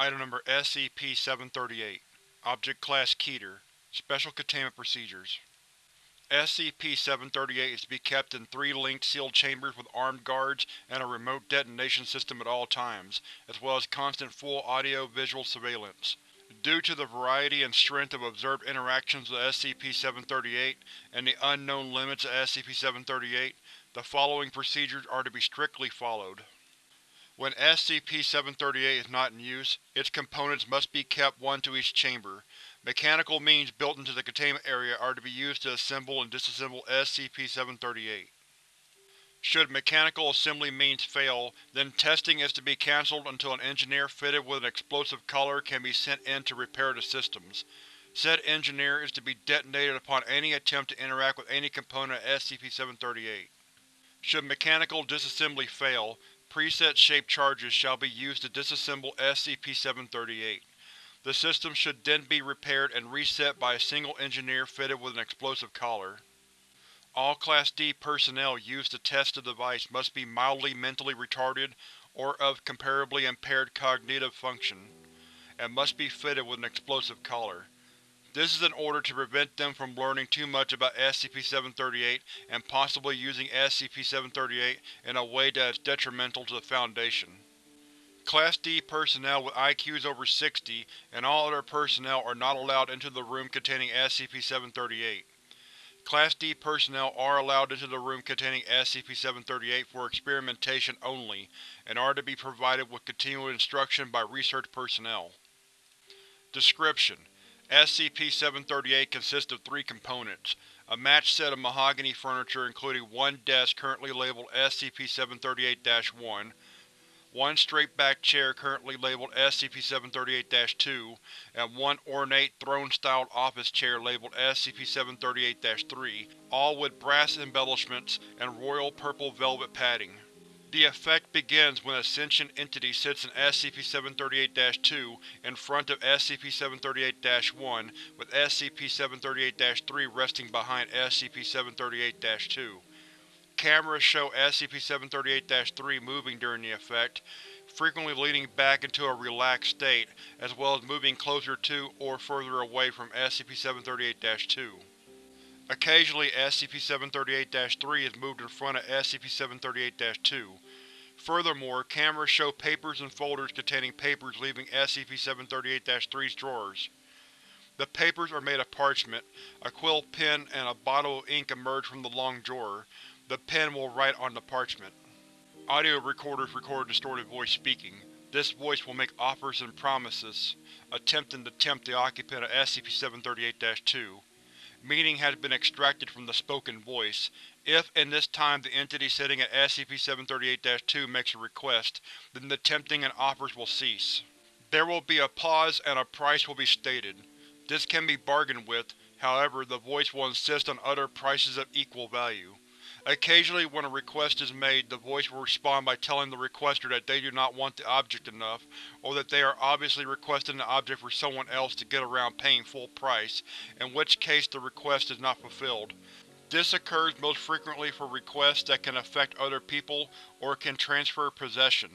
Item Number SCP-738 Object Class Keter Special Containment Procedures SCP-738 is to be kept in three linked sealed chambers with armed guards and a remote detonation system at all times, as well as constant full audio-visual surveillance. Due to the variety and strength of observed interactions with SCP-738 and the unknown limits of SCP-738, the following procedures are to be strictly followed. When SCP-738 is not in use, its components must be kept one to each chamber. Mechanical means built into the containment area are to be used to assemble and disassemble SCP-738. Should mechanical assembly means fail, then testing is to be cancelled until an engineer fitted with an explosive collar can be sent in to repair the systems. Said engineer is to be detonated upon any attempt to interact with any component of SCP-738. Should mechanical disassembly fail, preset-shaped charges shall be used to disassemble SCP-738. The system should then be repaired and reset by a single engineer fitted with an explosive collar. All Class D personnel used to test the device must be mildly mentally retarded or of comparably impaired cognitive function, and must be fitted with an explosive collar. This is in order to prevent them from learning too much about SCP-738 and possibly using SCP-738 in a way that is detrimental to the Foundation. Class D personnel with IQs over 60 and all other personnel are not allowed into the room containing SCP-738. Class D personnel are allowed into the room containing SCP-738 for experimentation only, and are to be provided with continual instruction by research personnel. Description: SCP-738 consists of three components. A matched set of mahogany furniture including one desk currently labeled SCP-738-1, one straight-backed chair currently labeled SCP-738-2, and one ornate throne-styled office chair labeled SCP-738-3, all with brass embellishments and royal purple velvet padding. The effect begins when a sentient entity sits in SCP-738-2 in front of SCP-738-1, with SCP-738-3 resting behind SCP-738-2. Cameras show SCP-738-3 moving during the effect, frequently leaning back into a relaxed state, as well as moving closer to or further away from SCP-738-2. Occasionally SCP-738-3 is moved in front of SCP-738-2. Furthermore, cameras show papers and folders containing papers leaving SCP-738-3's drawers. The papers are made of parchment. A quill pen and a bottle of ink emerge from the long drawer. The pen will write on the parchment. Audio recorders record distorted voice speaking. This voice will make offers and promises, attempting to tempt the occupant of SCP-738-2. Meaning has been extracted from the spoken voice. If, in this time, the entity sitting at SCP-738-2 makes a request, then the tempting and offers will cease. There will be a pause and a price will be stated. This can be bargained with, however the voice will insist on other prices of equal value. Occasionally when a request is made, the voice will respond by telling the requester that they do not want the object enough, or that they are obviously requesting the object for someone else to get around paying full price, in which case the request is not fulfilled. This occurs most frequently for requests that can affect other people or can transfer possession.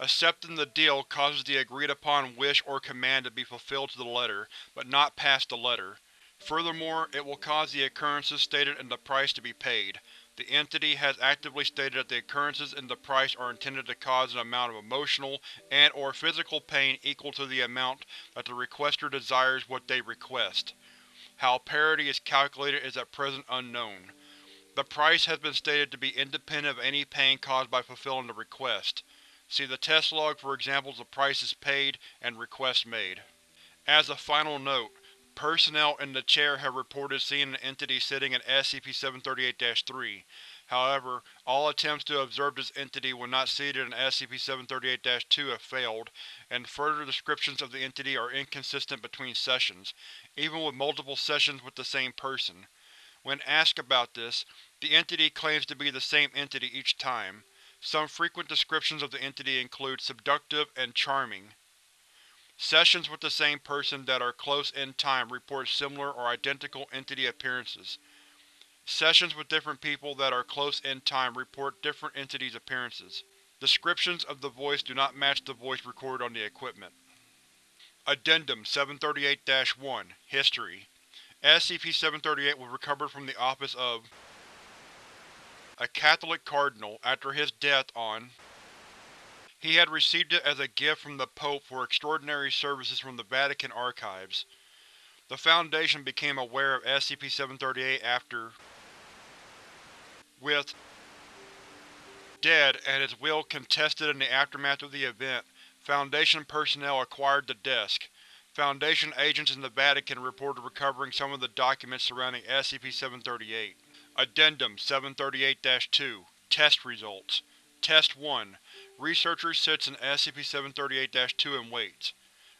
Accepting the deal causes the agreed-upon wish or command to be fulfilled to the letter, but not past the letter. Furthermore, it will cause the occurrences stated in the price to be paid. The entity has actively stated that the occurrences in the price are intended to cause an amount of emotional and or physical pain equal to the amount that the requester desires what they request. How parity is calculated is at present unknown. The price has been stated to be independent of any pain caused by fulfilling the request. See the test log for examples of prices paid and requests made. As a final note, Personnel in the chair have reported seeing an entity sitting in SCP-738-3. However, all attempts to observe this entity when not seated in SCP-738-2 have failed, and further descriptions of the entity are inconsistent between sessions, even with multiple sessions with the same person. When asked about this, the entity claims to be the same entity each time. Some frequent descriptions of the entity include subductive and charming. Sessions with the same person that are close in time report similar or identical entity appearances. Sessions with different people that are close in time report different entities' appearances. Descriptions of the voice do not match the voice recorded on the equipment. Addendum 738-1 History SCP-738 was recovered from the office of a Catholic cardinal after his death on He had received it as a gift from the Pope for extraordinary services from the Vatican archives. The Foundation became aware of SCP-738 after with dead and his will contested in the aftermath of the event, Foundation personnel acquired the desk. Foundation agents in the Vatican reported recovering some of the documents surrounding SCP-738. Addendum 738-2 Test Results Test 1 Researcher sits in SCP-738-2 and waits.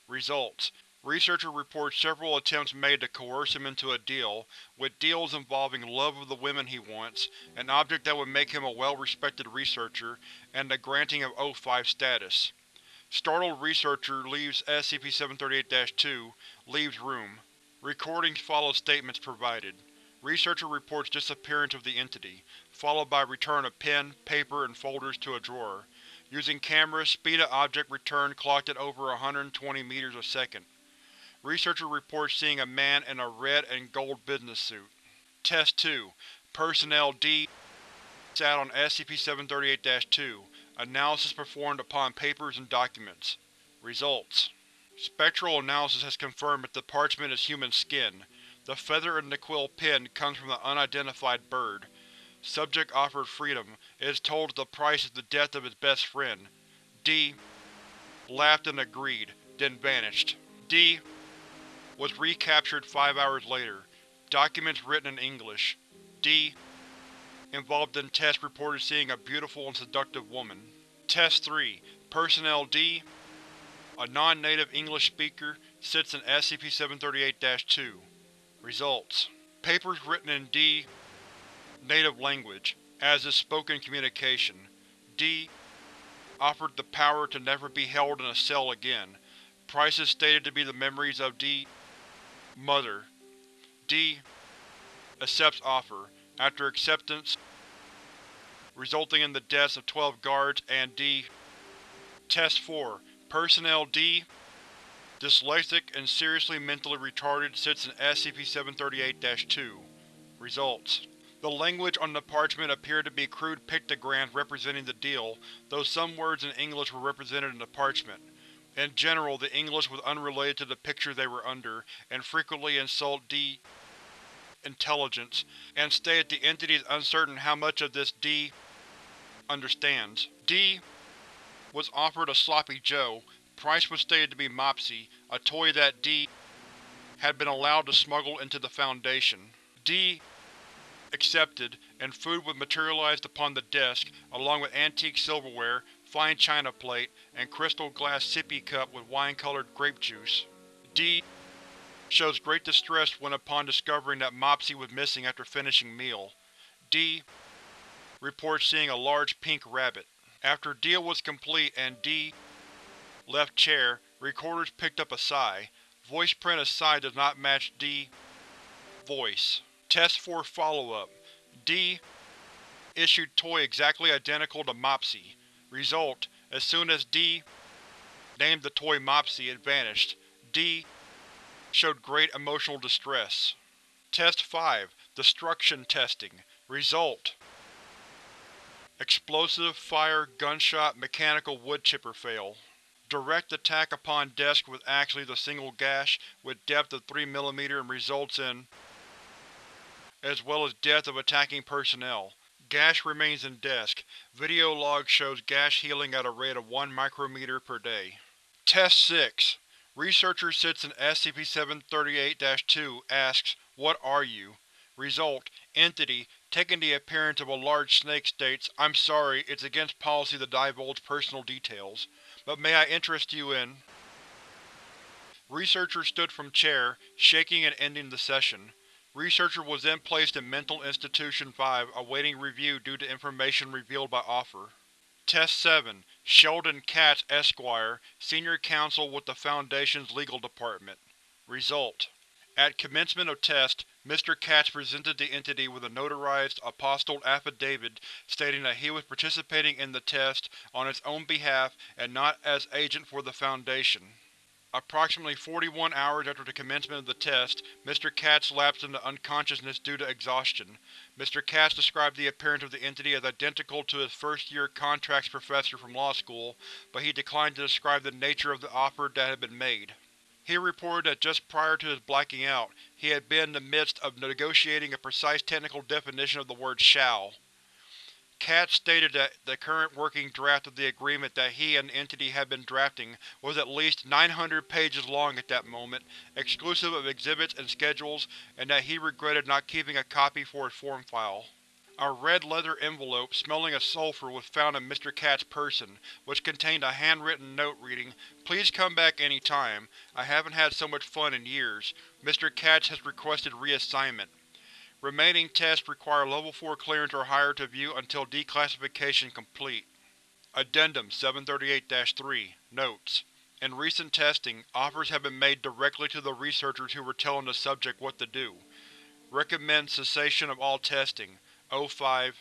Results Researcher reports several attempts made to coerce him into a deal, with deals involving love of the women he wants, an object that would make him a well-respected researcher, and the granting of O5 status. Startled researcher leaves SCP-738-2, leaves room. Recordings follow statements provided. Researcher reports disappearance of the entity, followed by return of pen, paper, and folders to a drawer. Using cameras, speed of object return clocked at over 120 meters a second. Researcher reports seeing a man in a red and gold business suit. Test 2 Personnel D sat on SCP-738-2. Analysis performed upon papers and documents. Results Spectral analysis has confirmed that the parchment is human skin. The feather in the quill pen comes from an unidentified bird. Subject offered freedom. Is told that the price is the death of his best friend. D laughed and agreed, then vanished. D was recaptured five hours later. Documents written in English. D involved in test reported seeing a beautiful and seductive woman. Test 3 Personnel D a non-native English speaker sits in SCP-738-2. Results Papers written in D native language, as is spoken communication. D offered the power to never be held in a cell again. Prices stated to be the memories of D Mother. D accepts offer. After acceptance, resulting in the deaths of 12 guards and D. Test 4 Personnel D Dyslexic and seriously mentally retarded sits in SCP-738-2. Results The language on the parchment appeared to be crude pictograms representing the deal, though some words in English were represented in the parchment. In general, the English was unrelated to the picture they were under, and frequently insult D intelligence, and stated the entity is uncertain how much of this D understands. D was offered a Sloppy Joe. Price was stated to be Mopsy, a toy that D had been allowed to smuggle into the Foundation. D accepted, and food was materialized upon the desk, along with antique silverware, fine china plate, and crystal glass sippy cup with wine-colored grape juice. D shows great distress when upon discovering that Mopsy was missing after finishing meal. D reports seeing a large pink rabbit. After deal was complete and D left chair, recorders picked up a sigh. Voice print of sigh does not match D voice. Test 4 follow-up. D issued toy exactly identical to Mopsy. Result: As soon as D named the toy Mopsy, it vanished. D showed great emotional distress. Test 5 Destruction Testing Result Explosive, fire, gunshot, mechanical wood chipper fail. Direct attack upon desk with actually the single gash, with depth of 3 mm and results in as well as death of attacking personnel. Gash remains in desk. Video log shows gash healing at a rate of 1 micrometer per day. Test 6 Researcher sits in SCP-738-2 asks, What are you? Result: Entity, taking the appearance of a large snake states, I'm sorry, it's against policy to divulge personal details, but may I interest you in… Researcher stood from chair, shaking and ending the session. Researcher was then placed in Mental Institution 5 awaiting review due to information revealed by offer. Test 7 Sheldon Katz, Esquire, Senior Counsel with the Foundation's Legal Department. Result: At commencement of test, Mr. Katz presented the entity with a notarized, apostilled affidavit stating that he was participating in the test on its own behalf and not as agent for the Foundation. Approximately 41 hours after the commencement of the test, Mr. Katz lapsed into unconsciousness due to exhaustion. Mr. Katz described the appearance of the entity as identical to his first-year contracts professor from law school, but he declined to describe the nature of the offer that had been made. He reported that just prior to his blacking out, he had been in the midst of negotiating a precise technical definition of the word shall. Katz stated that the current working draft of the agreement that he and the entity had been drafting was at least 900 pages long at that moment, exclusive of exhibits and schedules, and that he regretted not keeping a copy for his form file. A red leather envelope smelling of sulfur was found in Mr. Katz's person, which contained a handwritten note reading, Please come back any time. I haven't had so much fun in years. Mr. Katz has requested reassignment. Remaining tests require Level 4 clearance or higher to view until declassification complete. Addendum 738-3 Notes In recent testing, offers have been made directly to the researchers who were telling the subject what to do. Recommend cessation of all testing. O5